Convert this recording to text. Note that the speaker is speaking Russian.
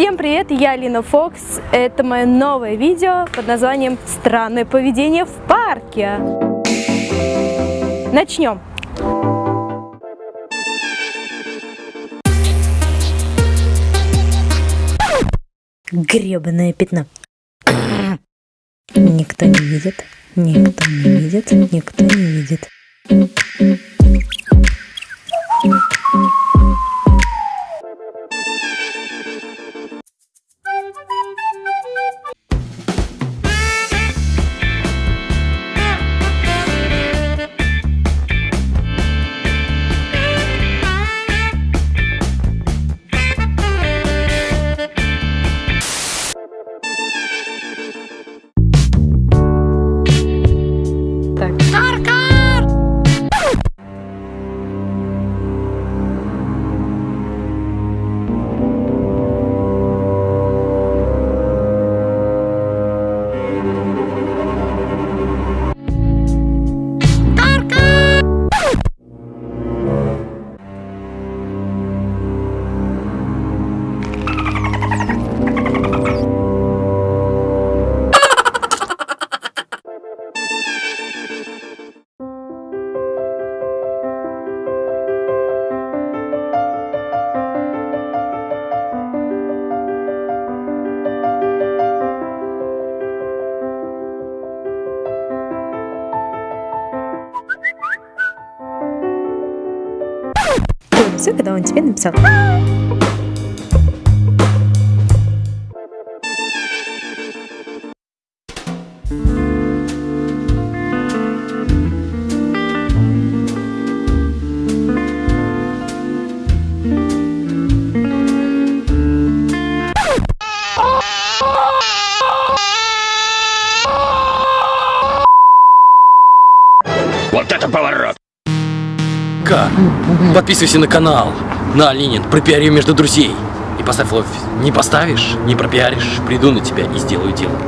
Всем привет, я Алина Фокс. Это мое новое видео под названием «Странное поведение в парке». Начнем. Гребаное пятно. Никто не видит, никто не видит, никто не видит. Все, когда он тебе написал. Вот это поворот! Ка, подписывайся на канал. На, Ленин, пропиари между друзей. И поставь лайк. Не поставишь, не пропиаришь, приду на тебя и сделаю дело.